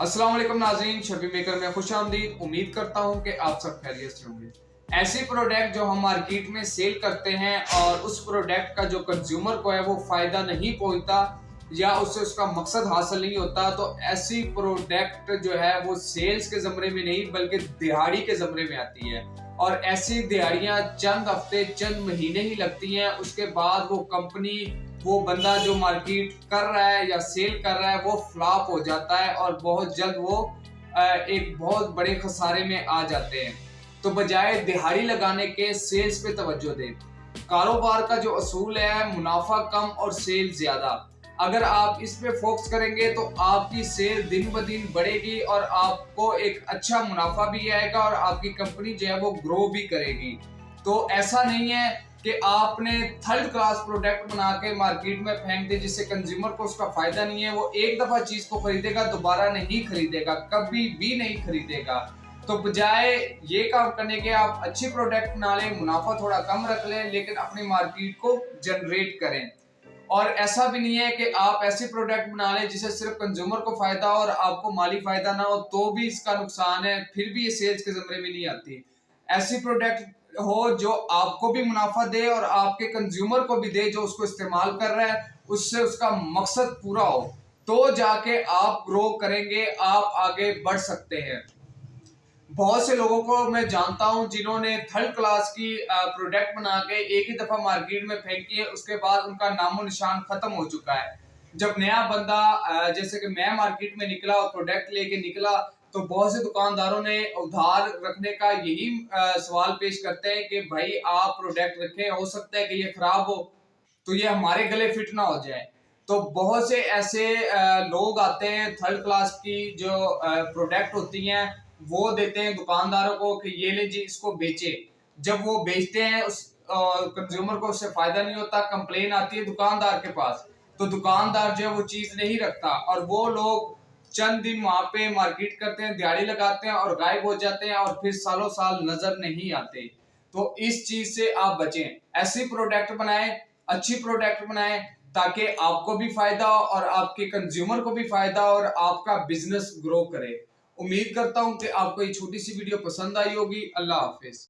अस्सलाम नाजीन शबी मेकर में खुश आमदीद। उम्मीद करता हूँ कि आप सब खैरियत से होंगे। ऐसे प्रोडक्ट जो हम मार्केट में सेल करते हैं और उस प्रोडक्ट का जो कंज्यूमर को है, वो फ़ायदा नहीं पहुँचता या उससे उसका मकसद हासिल नहीं होता तो ऐसी प्रोडक्ट जो है, वो सेल्स के जमरे में नहीं, बल्कि दिहाड़ी के जमरे में आती है। और ऐसी दिहाड़ियाँ चंद हफ़्ते, चंद महीने ही लगती हैं। उसके बाद वो कंपनी, वो बंदा जो मार्केट कर रहा है या सेल कर रहा है, वो फ्लॉप हो जाता है और बहुत जल्द वो एक बहुत बड़े खसारे में आ जाते हैं। तो बजाय दिहाड़ी लगाने के सेल्स पे तवज्जो दें। कारोबार का जो असूल है, मुनाफा कम और सेल ज़्यादा। अगर आप इस पे फोकस करेंगे तो आपकी सेल दिन ब दिन बढ़ेगी और आपको एक अच्छा मुनाफा भी आएगा और आपकी कंपनी जो है वो ग्रो भी करेगी। तो ऐसा नहीं है कि आपने थर्ड क्लास प्रोडक्ट बना के मार्केट में फेंक दे जिससे कंज्यूमर को उसका फ़ायदा नहीं है, वो एक दफ़ा चीज़ को खरीदेगा, दोबारा नहीं खरीदेगा, कभी भी नहीं खरीदेगा। तो बजाय ये काम करने के आप अच्छे प्रोडक्ट बना लें, मुनाफा थोड़ा कम रख लें, लेकिन अपनी मार्केट को जनरेट करें। और ऐसा भी नहीं है कि आप ऐसी प्रोडक्ट बना लें जिसे सिर्फ़ कंज्यूमर को फ़ायदा हो और आपको माली फ़ायदा ना हो तो भी इसका नुकसान है, फिर भी ये सेल्स के जमरे में नहीं आती। ऐसी प्रोडक्ट हो जो आपको भी मुनाफा दे और आपके कंज्यूमर को भी दे, जो उसको इस्तेमाल कर रहा है, उससे उसका मकसद पूरा हो तो जाके आप ग्रो करेंगे, आप आगे बढ़ सकते हैं। बहुत से लोगों को मैं जानता हूँ जिन्होंने थर्ड क्लास की प्रोडक्ट बना के एक ही दफ़ा मार्केट में फेंकी है उसके बाद उनका नामो निशान खत्म हो चुका है। जब नया बंदा जैसे कि मैं मार्केट में निकला और प्रोडक्ट लेके निकला तो बहुत से दुकानदारों ने उधार रखने का यही सवाल पेश करते हैं कि भाई आप प्रोडक्ट रखें, हो सकता है कि ये खराब हो तो ये हमारे गले फिट ना हो जाए। तो बहुत से ऐसे लोग आते हैं थर्ड क्लास की जो प्रोडक्ट होती हैं वो देते हैं दुकानदारों को कि ये ले जी, इसको बेचे। जब वो बेचते हैं, उस कंज्यूमर को उससे फ़ायदा नहीं होता कंप्लेन आती है दुकानदार के पास। तो दुकानदार जो है वो चीज़ नहीं रखता और वो लोग चंद दिन वहाँ पे मार्केट करते हैं, दिहाड़ी लगाते हैं और गायब हो जाते हैं और फिर सालों साल नज़र नहीं आते। तो इस चीज़ से आप बचें। ऐसी प्रोडक्ट बनाएँ, अच्छी प्रोडक्ट बनाएँ, ताकि आपको भी फ़ायदा हो और आपके कंज्यूमर को भी फ़ायदा हो और आपका बिज़नेस ग्रो करे। उम्मीद करता हूँ कि आपको ये छोटी सी वीडियो पसंद आई होगी। अल्लाह हाफिज।